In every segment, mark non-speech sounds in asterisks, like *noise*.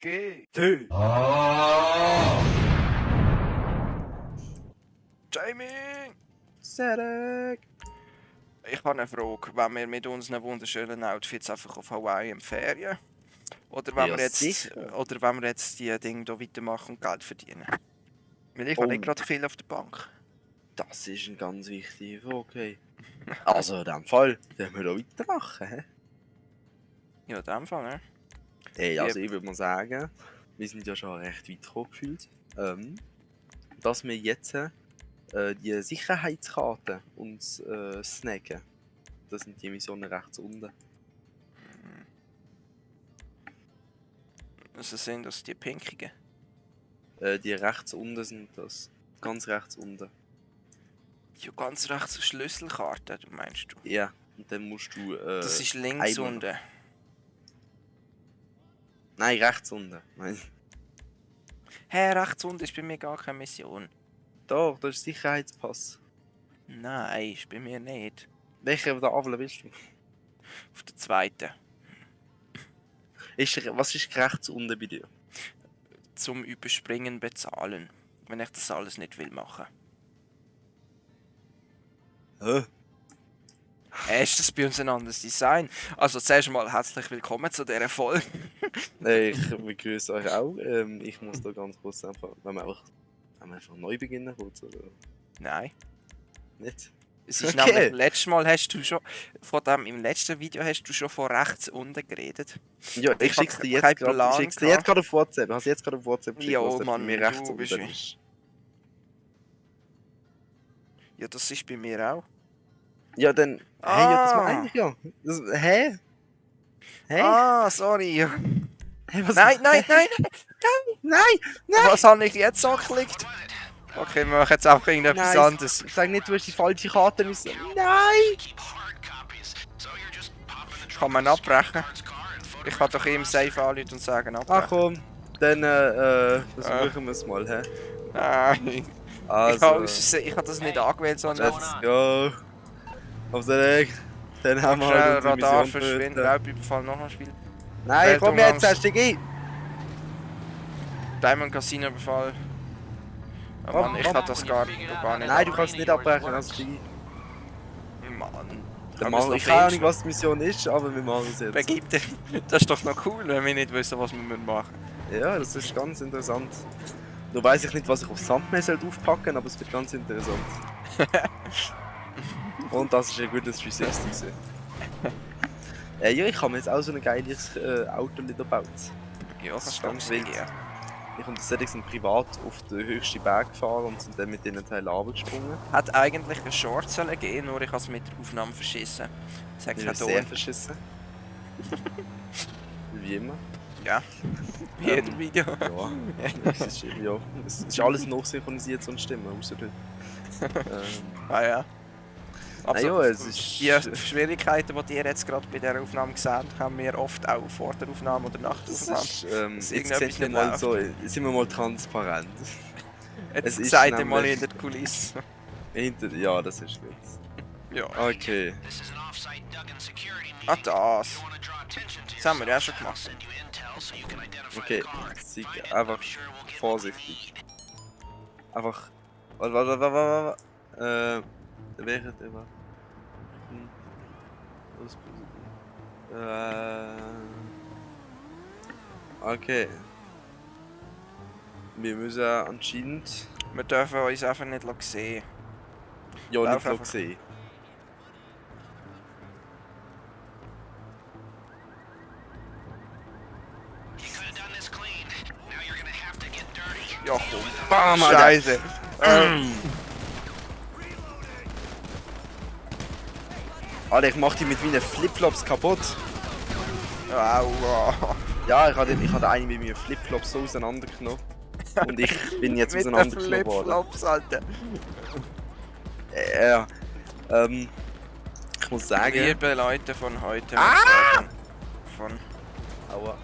G. T. Jamie! Serek. Ich habe eine Frage. Wenn wir mit unseren wunderschönen Outfits einfach auf Hawaii im Ferien? Oder wenn, Ja, wir jetzt, sicher. oder wenn wir jetzt die Dinge hier weitermachen und Geld verdienen? Weil ich habe nicht gerade viel auf der Bank. Das ist ein ganz wichtiger Frage. Okay. *laughs* Also in dem Fall, werden wir da weitermachen. hä? Ja, in dem Fall, ne? Hey, also ich würde mal sagen, wir sind ja schon recht weit gekommen gefühlt. Ähm, dass wir jetzt äh, die Sicherheitskarte uns äh, snacken. Das sind die Missionen rechts unten. Also sind das die pinkigen. Äh, die rechts unten sind das. Ganz rechts unten. Ja, ganz rechts Schlüsselkarte, meinst du? Ja. Und dann musst du. Äh, Das ist links einmal- unten. Nein, rechts unten. Nein. Hä, hey, rechts unten ist bei mir gar keine Mission. Doch, das ist Sicherheitspass. Nein, ist bei mir nicht. Welcher der Avle willst du? Auf der zweiten. Ist, was ist rechts unten bei dir? Zum Überspringen bezahlen. Wenn ich das alles nicht will machen. Hä? Ist das bei uns ein anderes Design? Also zuerst mal herzlich willkommen zu dieser Folge. Hey, ich begrüße euch auch. Ähm, ich muss da ganz kurz einfach, wenn wir einfach, wenn wir einfach neu beginnen kurz, oder Nein. nicht? Es ist Okay. nämlich, letztes Mal hast du schon, von dem, im letzten Video hast du schon von rechts unten geredet. Ja, Ich ich schick's dir jetzt gerade. Schick's dir jetzt gerade auf WhatsApp. Ich hab's jetzt gerade auf WhatsApp geschickt, Jo, was Mann, mir du rechts bist unten ist. Ja, das ist bei mir auch. Ja, dann. Hey, Ah. meine ich ja. Das, hä? Hä? Ah, sorry. Hey, was, Nein, *laughs* nein, nein, nein! Was habe ich jetzt angeklickt? Okay, wir machen jetzt auch irgendetwas Nein, anderes. Sag nicht, du hast die falsche Karte müssen. Nein! Kann man abbrechen? Ich kann doch ihm safe anrufen und sagen Ach abbrechen. komm, dann äh, äh, versuchen wir es mal, hä? Nein. Ich Also, habe ich hab das nicht angewählt, sondern let's go. Auf den Weg. Dann haben wir halt unsere Radar verschwinden. Raubüberfall noch ein Spiel. Nein, komm Weltumgangs- jetzt, steig ein! Diamond Casino Befall. Oh Komm, Mann, ich komm. kann das gar, gar nicht. Nein, du kannst nicht abbrechen, also ein. Mann. Wir's machen, ich keine Ahnung, was die Mission ist, aber wir machen es jetzt. Begib dich. Das ist doch noch cool, wenn wir nicht wissen, was wir müssen machen Ja, das ist ganz interessant. Nur weiß ich nicht, was ich auf sollte aufpacken, aber es wird ganz interessant. *laughs* Und das ist ein gutes 360 gewesen. äh, ja, ich habe mir jetzt auch so ein geiles äh, Auto wieder gebaut. Ja, Das ist ganz wild. wild. Ich und der sind privat auf den höchsten Berg gefahren und sind dann mit diesen Teilen runtergesprungen. Hat eigentlich ein Short sollen gehen, nur ich habe es mit der Aufnahme verschissen. Das hat Ich keinen sehr verschissen. *laughs* Wie immer. Ja. Wie jedem Video. Ja, *laughs* es ist, ja, es ist alles noch synchronisiert und Stimmen, außer heute. *laughs* Ähm, Ah ja. Also, ja, es ist- Die Schwierigkeiten, die ihr jetzt gerade bei dieser Aufnahme gesehen habt, haben wir oft auch vor der Aufnahme oder nach der Das Aufnahme. ist, ähm, jetzt sind wir, nicht mal so, sind wir mal transparent. *laughs* Jetzt es ist seid ihr mal in der Kulisse. Hinter, ja, das ist gut. *laughs* Ja. Okay. Ah, das. Das haben wir ja schon gemacht. Okay, Sieg, einfach vorsichtig. Einfach. Warte, warte, warte, warte, warte. Äh, während immer. Was- Äh. Okay. Wir müssen anscheinend. Wir dürfen uns einfach nicht sehen. Ja, Lauf nicht einfach. sehen. Ja, komm. Bam. Scheiße. Ähm, Alter, ich mach die mit meinen Flipflops kaputt. aua. Ja, ich hatte, ich hatte einen mit meinen Flipflops so auseinandergenommen. Und ich bin jetzt *laughs* Mit den auseinandergenommen worden. Flipflops, Alter. Äh, Ja. Ähm. Ich muss sagen. Liebe Leute von heute. Ah! sagen Von Aua.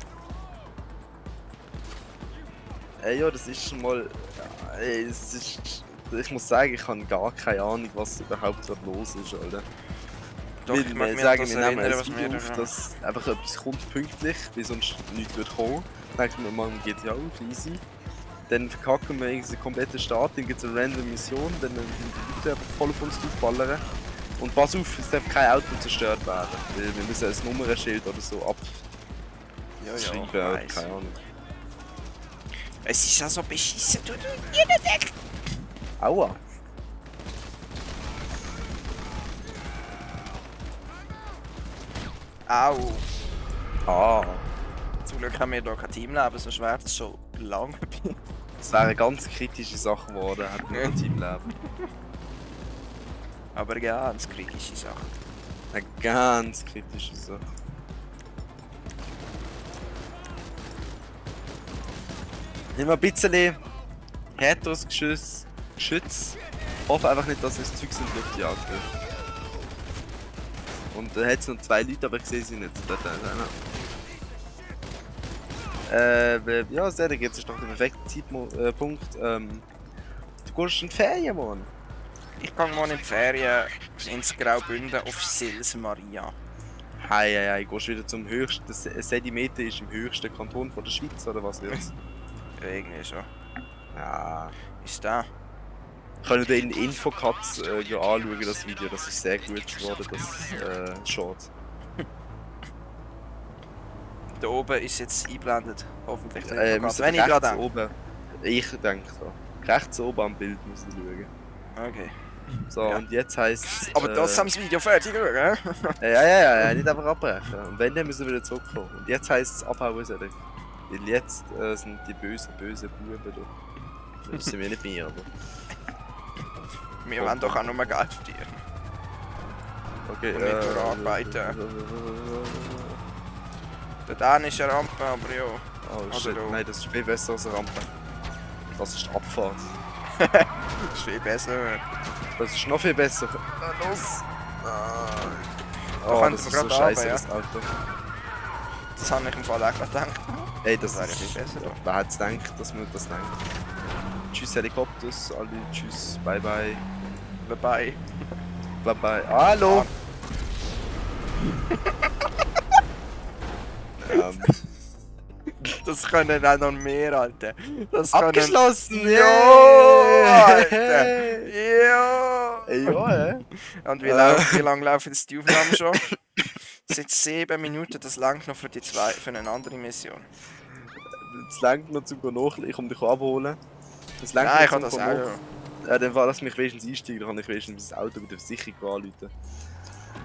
Äh, ja, das ist schon mal. Ey, es ist. Ich muss sagen, ich habe gar keine Ahnung, was überhaupt dort los ist, Alter. Doch, wir, ich mag wir sagen, wir nehmen ein Video auf, da- dass einfach etwas kommt pünktlich, wie sonst nichts wird kommen. denken wir, machen GTA auf, easy. Dann verkacken wir den kompletten Start, dann gibt es eine random Mission, dann sind die Leute einfach voll auf uns draufballern. Und pass auf, es darf kein Auto zerstört werden. Weil wir müssen ein Nummernschild oder so Ja, abschreiben, ich oder weiss. keine Ahnung. Es ist ja so beschissen, du, du, jeder Deck. Aua! Au. Ah, Zum Glück haben wir hier kein Teamleben, sonst wäre das schon lange vorbei. das wäre eine ganz kritische Sache geworden, hätten wir Ja. ein Teamleben. Aber ganz kritische Sache. Eine ganz kritische Sache. Nimm mal ein bisschen härteres Geschütz. Geschütz. Hoffe einfach nicht, dass es Zeugs in die Luft jagt wird. Und da hat es noch zwei Leute, aber ich sehe sie nicht. Dort. Äh, ja, sehr, jetzt ist noch der perfekte Zeitpunkt. Ähm, du gehst in die Ferien, Mann. Ich gehe morgen in die Ferien ins Graubünden auf Sils Maria. Hei, hei, hei, gehst wieder zum höchsten. Das Sedimeter ist im höchsten Kanton von der Schweiz, oder was wird's? *laughs* Irgendwie schon. ja. Ist da? Könnt ihr in Infocuts äh, anschauen, das Video, das ist sehr gut geworden, das äh, Short. *laughs* Da oben ist jetzt eingeblendet. Hoffentlich. Äh, müssen Wenn ich gerade denke. oben. Ich denke so. Rechts oben am Bild müssen wir schauen. Okay. So, Ja. und jetzt heisst Aber das haben das Video fertig äh, *laughs* Ja, ja, ja, ja, nicht einfach abbrechen. Und wenn, dann müssen wir wieder zurückkommen. Und jetzt heisst es abhauen sollen. Weil jetzt äh, sind die bösen, bösen Buben da. Das sind wir nicht mehr, aber. Wir wollen doch auch nur mehr Geld verdienen. Okay, Und nicht nur arbeiten. Da ist eine Rampe, aber ja. Oh Oder shit, nein, das ist viel besser als eine Rampe. Das ist Abfahrt. *laughs* ist viel besser. Das ist noch viel besser. Ah, los! Ah. Da Oh, das ist so scheiße, das Auto. Das habe ich im Fall auch gerade gedacht. Ey, das, Das wäre ist... viel besser. Wer hätte gedacht, dass man das denkt? Tschüss Helikopters, alle tschüss, bye bye, Dabei. *laughs* bye bye. Hallo! ähm, Das können auch noch mehr, Alter. Das können... abgeschlossen! Jo, yeah! Alter! Jo! Ey, ja, hä? Und wie, Äh. wie lange laufen jetzt die Aufnahmen schon? Seit sieben Minuten, das langt noch für die zwei, für eine andere Mission. Das lenkt noch zum Nachladen, ich komme dich abholen. Das lenkt Nein, ich zum das auch. Ja. Ja, dann war das mich wenigstens einsteigen, dann kann ich wenigstens mein Auto bei der Versicherung anrufen.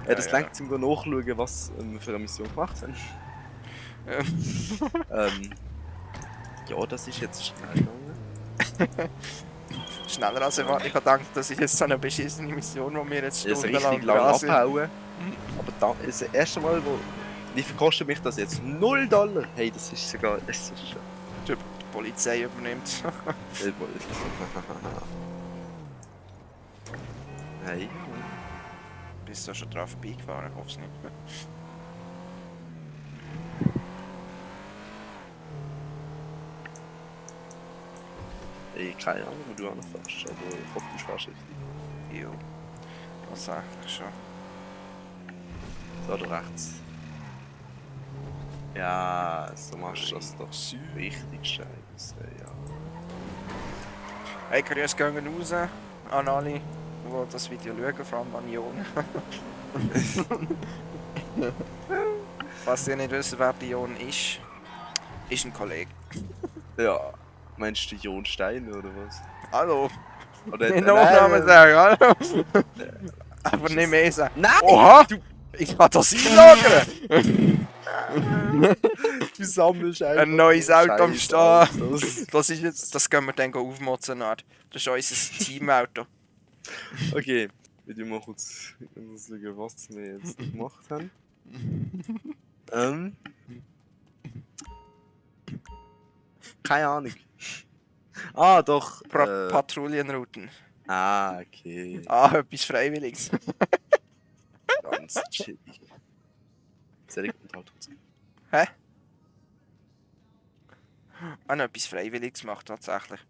Ja, das ja. lenkt zum nachschauen, was ähm, wir für eine Mission gemacht haben. ähm, *laughs* ja, das ist jetzt schnell gegangen. *laughs* Schneller als erwartet. Ich habe gedacht, das ist jetzt so eine beschissene Mission, die wir jetzt Ja, stundenlang richtig lang abhauen. Aber da, das erste Mal, wo. Wie viel kostet mich das jetzt? 0 Dollar! Hey, das ist sogar. Das ist schon. Polizei übernimmt. *laughs* *laughs* hey. Bist du schon drauf vorbeigefahren? Ich hoffe es nicht. *laughs* Ey, keine Ahnung, wo du anfährst, aber ich hoffe, du fährst richtig. Jo. Das eigentlich schon. Da da rechts. Ja, so machst du das doch richtig scheiße. Hey, Grüße gehen raus an alle, die das Video schauen, vor allem an Jon. *laughs* Falls ihr nicht wisst, wer die Jon ist, ist ein Kollege. Ja. Meinst du Jon Stein oder was? Hallo! Oder Den Nachnamen sagen, hallo! Aber nicht mehr sagen. Nein! Oha! Ich kann das einlagern! *laughs* *laughs* Du sammelst einfach. Ein neues Auto am. Autos. Das ist jetzt, das können wir dann aufmotzen. Das ist unser Teamauto. Okay, ich will mal kurz schauen, was wir jetzt gemacht haben. ähm. Keine Ahnung. Ah, doch. Pra Äh, Patrouillenrouten. ah, okay. Ah, etwas Freiwilliges. Ganz chillig. Sehr gut. Hä? Ah, noch etwas Freiwilliges gemacht, tatsächlich.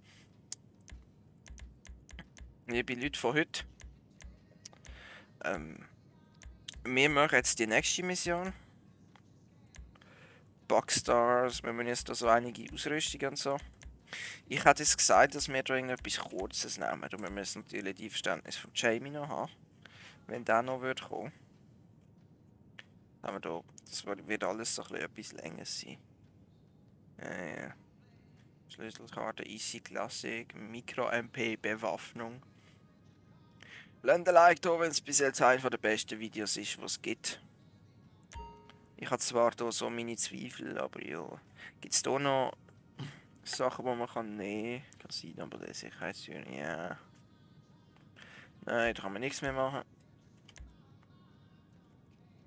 Liebe Leute von heute. Ähm, wir machen jetzt die nächste Mission. Boxstars, wir müssen jetzt da so einige Ausrüstungen und so. Ich hätte jetzt gesagt, dass wir da irgendetwas Kurzes nehmen. Und wir müssen natürlich die Verständnis von Jamie noch haben. Wenn der noch wird kommen. Haben wir da, das wird alles so ein bisschen etwas länger sein. Äh, ja. Schlüsselkarte, Easy Classic, Micro-MP, Bewaffnung. Lasst ein Like da, wenn es bis jetzt einer der besten Videos ist, was es gibt. Ich habe zwar da so meine Zweifel, aber ja. Gibt es da noch Sachen, die man kann nehmen kann? Casino, aber der Sicherheitstür, ja. Nein, da kann man nichts mehr machen.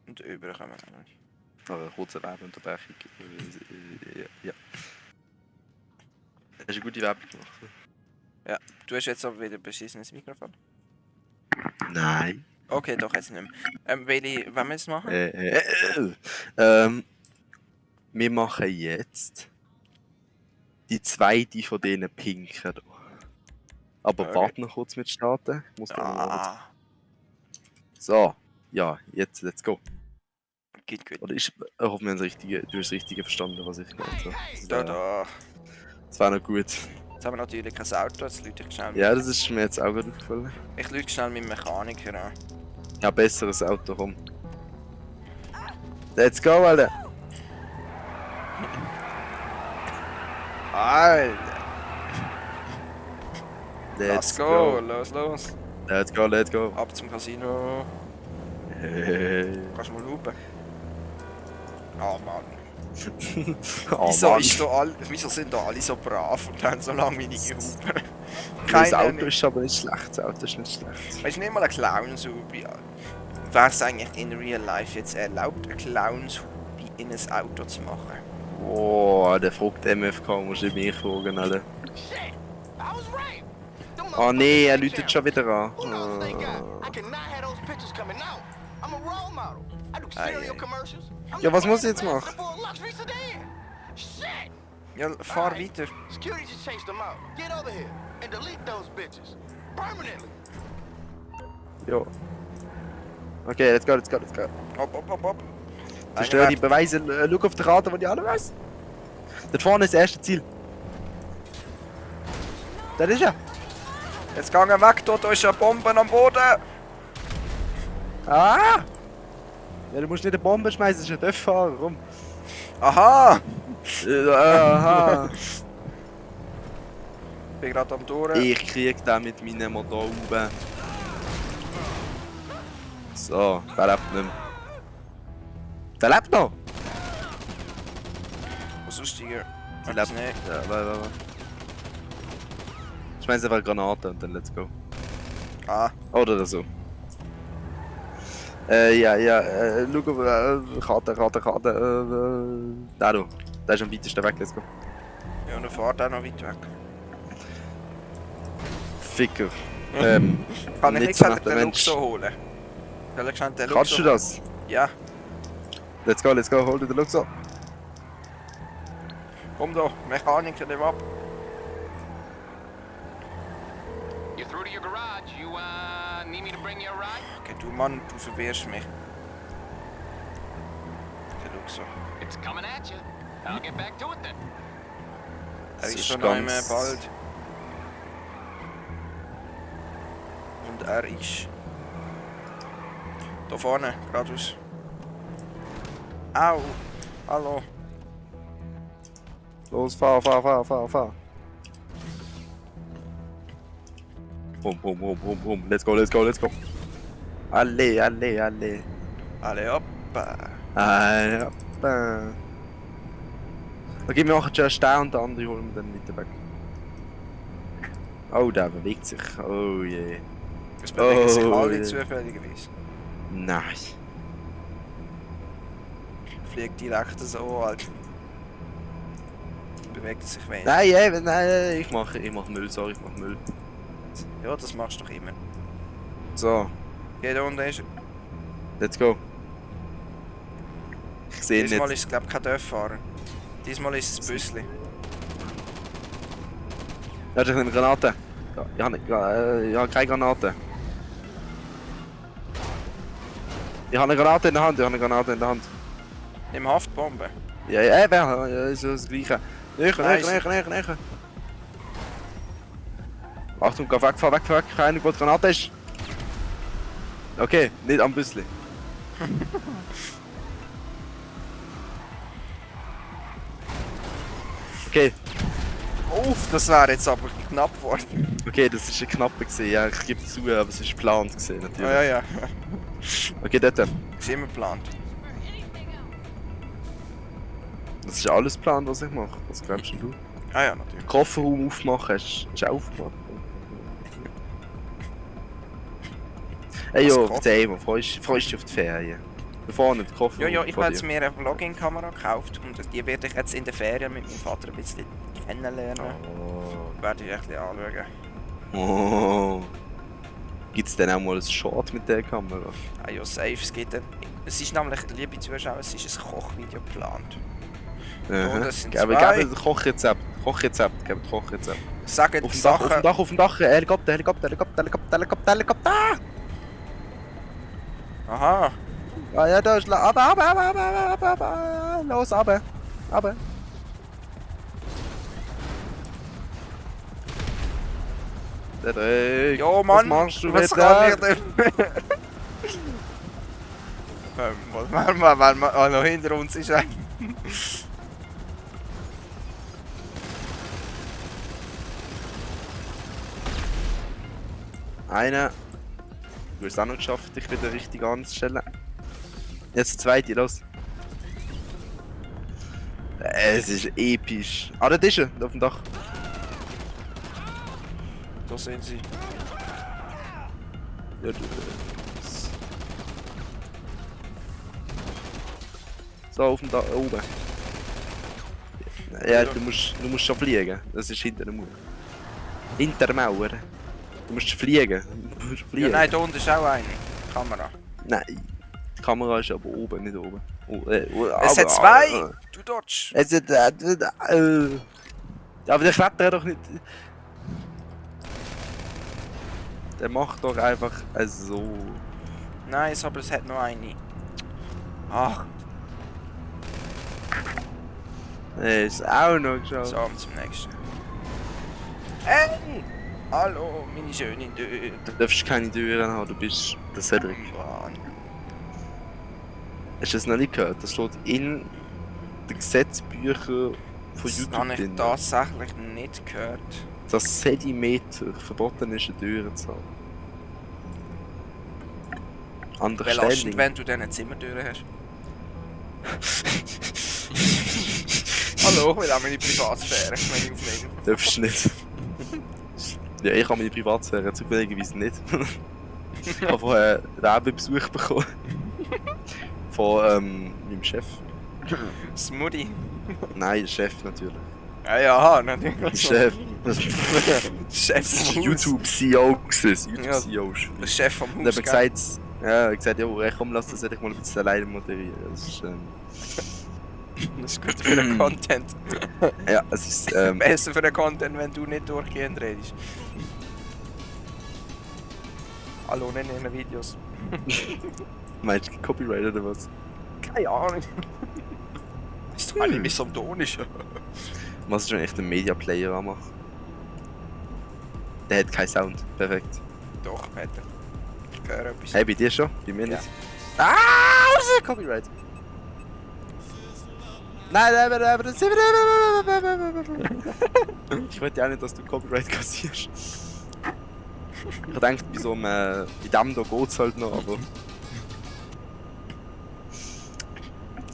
Und über kann man auch nicht. Aber eine kurze Werbeunterbrechung. Ja. Hast du eine gute Werbung gemacht? Du hast jetzt aber wieder ein beschissenes Mikrofon. Nein. Okay, doch, jetzt nicht mehr. Ähm, welche, wollen wir es machen? Äh, äh, äh, ähm, wir machen jetzt die zweite von diesen Pinken. hier. Aber Okay. warte noch kurz mit starten. Muss ah, So, ja, jetzt let's go. Geht gut. Oder ich hoffe, wir haben das Richtige, du hast das Richtige verstanden, was ich gemeint habe. Das Da, da. Das wäre noch gut. Jetzt haben wir natürlich kein Auto, jetzt lüte ich schnell. Ja, das ist mir jetzt auch gerade aufgefallen. Ich lüte schnell mit Mechaniker an. Ja, besseres Auto, komm. Let's go, Alter! *laughs* Alter, Let's, let's go, los, los. Let's go, let's go. Ab zum Casino. Kannst du mal lupen? Ah, Mann. *laughs* oh, wieso, Mann. ist da all, wieso sind da alle so brav und haben so lange meine Hupen? Das Keiner Auto ist aber nicht schlecht. Das Auto ist nicht schlecht. Weißt du, nicht mal ein Clownshubi. Wäre es eigentlich in real life jetzt erlaubt, ein Clownshubi in ein Auto zu machen? Oh, der fragt MFK, musst du mich fragen, Alter. Shit! I was right! Them Oh nee, er läutet schon wieder an. Oh. Ja, was muss ich jetzt machen? Ja, fahr weiter. Ja. Okay, let's go, let's go, let's go. Hopp, hopp, hopp, hopp. Zerstör die Beweise, äh, schau auf die Karte, die ich alle weiß. Dort vorne ist das erste Ziel. Da ist er. Jetzt gehen wir weg, dort ist eine Bombe am Boden. Ah! Ja, du musst nicht eine Bombe schmeißen, das ist ein Dörffahrer, komm. Aha! Aha. Ich bin gerade am Touren. ich krieg den mit meinem Motor oben. So, der lebt nicht mehr. Der lebt noch! Was ist hier? Die Etwas lebt. nicht. Ja, warte, warte. Schmeiß einfach eine Granate und dann let's go. Ah, Oder so. Äh, ja, ja, äh, schau auf, äh, Karte, Karte, Karte, äh, äh, da du. Der ist am weitesten weg, let's go. ja, und er fährt auch noch weit weg. Ficker. *laughs* Ähm, Kann ich Nicht schnell den. Luxo holen? Soll ich schnell den kannst Luxo du das? Ja, Let's go, let's go, hol dir den Luxo. komm da, Mechaniker, nimm ab. You're through to your garage. You, uh, Okay, du Mann, du verwirrst mich. Der Luxo. It's coming at you. I'll get back to it then. Er ist ist schon mehr bald. Und er ist... Da vorne, geradeaus. Au! Hallo. Los, fahr, fahr, fahr, fahr, fahr. Bum, bum, bum, bum, bum. Let's go, let's go, let's go. Alle, alle, alle. Alle hoppa. Alle, hoppa. Okay, wir machen zuerst den und den anderen holen wir dann weiter weg. Oh, der bewegt sich. Oh je. Es bewegen sich Oh, alle ja. zufälligerweise. Nein. Fliegt direkt so, Alter. Bewegt sich wenig. Nein, eben, nein, nein, ich mache ich mach Müll, sorry, ich mach Müll. Ja, das machst du doch immer. So, Okay, da unten ist er. let's go. Ich sehe ihn Diesmal nicht. ist es, glaube ich, kein Dörffahrer. Diesmal ist es ein Büssli. Ja, ich habe eine Granate. Ja, ich habe, äh, ich habe keine Granate. Ich habe eine Granate in der Hand, ich habe eine Granate in der Hand. Nimm Haftbombe. Ja, ja, eben, ja, ist das Gleiche. Näher, näher, näher, näher. Achtung, geh weg, fahr weg, fahr weg, keine wo Granate ist. Okay, nicht am Büssli. *laughs* okay, Uff, das wäre jetzt aber knapp geworden. okay, das ist ein knapper gesehen, ja, ich gebe zu, aber es ist geplant gesehen, natürlich. Ja, ja, ja. Okay, dort. Ist immer geplant. Das ist alles geplant, was ich mache. Was glaubst du? Ah ja, natürlich. Kofferraum aufmachen, hast du auch aufgemacht? Hey jo, erzähl mal, freust freust dich auf die Ferien? Da vorne, der Koffer. Ja, ja, ich habe jetzt mir eine Vlogging-Kamera gekauft und die werde ich jetzt in der Ferien mit meinem Vater ein bisschen kennenlernen. Oh. Werde ich ein bisschen anschauen. oh. Gibt es denn auch mal ein Short mit der Kamera? Ah ja, safe. Es, gibt ein, es ist nämlich, liebe Zuschauer, es ist ein Kochvideo geplant. Aha. das sind Geben, zwei. geben Kochrezept, Kochrezept, geben Kochrezept. Sagen Auf dem Dach, auf dem Sachen... Dach, auf dem Dach, Helikopter, Helikopter, Helikopter, Helikopter, Helikopter, Helikopter! Aha. Ah ja, da ist... la- Aber, aber, aber, aber, aber, aber, aber, los, aber, aber. Cedric, Ja, Mann. was machst du was wieder? kann ich denn? ähm, was machen wir, wenn wir ah, noch hinter uns ist? ein- Einer. Du hast es auch noch geschafft, dich wieder richtig anzustellen. Jetzt der zweite, los. Es ist episch. Ah, da ist er, auf dem Dach. Da sind sie. Ja, du, so, auf dem Dach, oben. Ja, du musst, du musst schon fliegen. Das ist hinter der Mauer. Hinter der Mauer. Du musst fliegen. Ja, nein, da unten ist auch eine Kamera. Nein, die Kamera ist aber oben, nicht oben. Oh, äh, oh, Es aber- hat zwei! äh, Du Dodge! Es hat. Äh, äh, äh. Aber der klettert doch nicht. Der macht doch einfach äh, so. Nice, aber es hat noch eine. Ach, Er ist auch noch geschafft. so, zum nächsten. Hey! Hallo, meine schöne Döde. Du darfst keine Türen haben, du bist der Cedric. Mann. Hast du das noch nicht gehört? Das steht in den Gesetzbüchern von Das YouTube habe ich drin. tatsächlich nicht gehört. Dass Zentimeter verboten ist, eine Tür zu haben. Belastend, Understanding. wenn du diese Zimmertüren hast. *laughs* Hallo, wir haben meine Privatsphäre, wenn ich aufnehme. Darfst du nicht. Ja, ich habe meine Privatsphäre zufälligerweise nicht. *laughs* ich habe vorher einen Werbebesuch bekommen. Von ähm, meinem Chef. Smoothie. Nein, Chef natürlich. Ja, ja, Der natürlich. Chef. Chef. YouTube-CEO gewesen. Ja. YouTube-CEO. Der Chef vom Und Haus. er hat gesagt, ja, hat gesagt, ja, komm, lass das hätte ich mal ein bisschen alleine moderieren. Das ist, ähm, Das ist gut für den Content. ja, es ist, ähm, Besser für den Content, wenn du nicht durchgehend redest. Hallo, in den Videos. meinst du Copyright oder was? Keine Ahnung. Ist doch eigentlich nicht so tonisch. Was ist schon echt ein Media Player anmachen? Der hat keinen Sound. Perfekt. Doch, Peter. Ich höre etwas. Hey, bei dir schon? Bei mir Ja. nicht. Ah, das ist Copyright. Nein, nein, nein, nein, das Ich wollte ja nicht, dass du Copyright kassierst. Ich dachte, bei so einem, äh, bei dem da geht's halt noch, aber...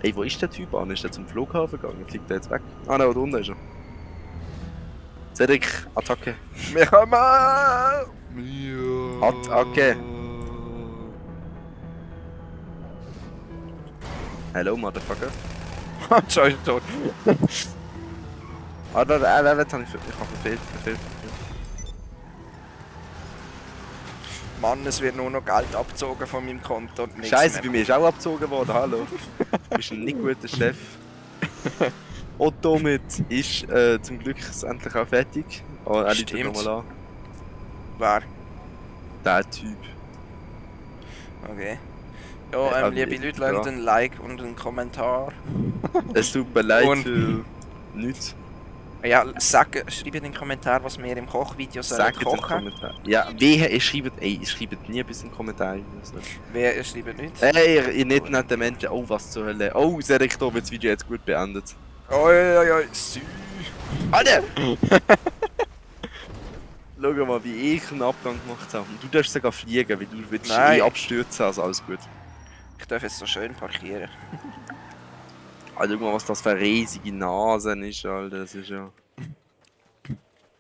Ey, wo ist der Typ an? Ist der zum Flughafen gegangen? Fliegt der jetzt weg? Ah nein, da unten ist er. Cedric, Attacke. Wir kommen! Attacke. Hello, Motherfucker. *laughs* Schau, ich tot. Ah, warte, äh, warte, jetzt habe ich, ver- ich habe verfehlt, verfehlt. Mann, es wird nur noch Geld abgezogen von meinem Konto und nichts Scheiße, bei mehr. mir ist auch abgezogen worden, hallo. Du *laughs* bist ein nicht guter Chef. Und damit ist äh, zum Glück es endlich auch fertig. Oh, er liegt Stimmt. nochmal an. Wer? Der Typ. Okay. Ja, Ja, ähm, aber liebe ich- Leute, lasst ein Like und einen Kommentar. Es tut mir leid Und- für nichts. Ja, sag, schreib in den Kommentar, was wir im Kochvideo sollen jetzt einen kochen. Kommentar. Ja, wehe, ihr schreibt, ey, ihr schreibt nie etwas in den Kommentaren. Also. Wer ihr schreibt nicht. Ey, ihr, ihr nicht nette Menschen, oh, was zur Hölle. Oh, Selektor wird das Video jetzt gut beendet. Oi, oi, oi, sü. Alter! *laughs* Schau mal, wie ich einen Abgang gemacht habe. Und du darfst sogar fliegen, weil du willst Nein. eh abstürzen, also alles gut. Ich darf jetzt so schön parkieren. Alter, schau mal, was das für eine riesige Nase ist, Alter. Das ist ja...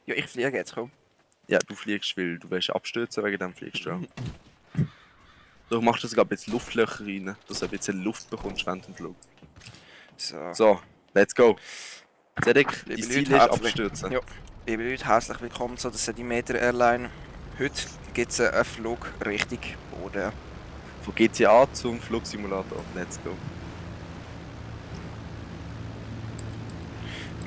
Ja, ich fliege jetzt, komm. Ja, du fliegst, weil du willst abstürzen, wegen dem fliegst du auch. Du machst sogar ein bisschen Luftlöcher rein, dass du ein bisschen Luft bekommst während dem Flug. So. So, let's go. Cedric, dein Liebe Ziel Leute, ist abstürzen. Ja. Liebe Leute, herzlich willkommen zu der Sedimeter Airline. Heute gibt es einen Flug Richtung Boden. Von GTA zum Flugsimulator. Let's go.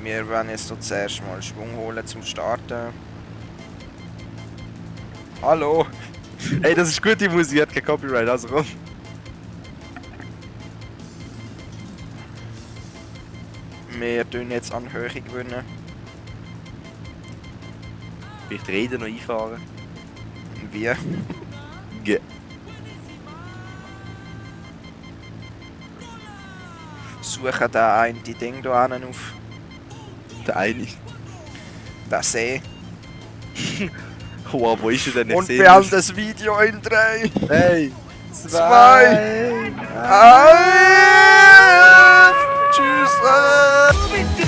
Wir werden jetzt so zuerst mal Schwung holen zum Starten. Hallo! *laughs* Ey, das ist gute Musik, hat kein Copyright, also komm. Wir tun jetzt an Höhe gewinnen. Vielleicht reden noch einfahren. Wie? *laughs* Ge Suchen da ein die Ding hinten auf. Der eine. Den See. Wow, wo ist er denn? Ich Und wir haben nicht. das Video in 3, Hey! Zwei. Ah. 1. Tschüss!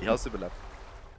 Ich hab's überlebt.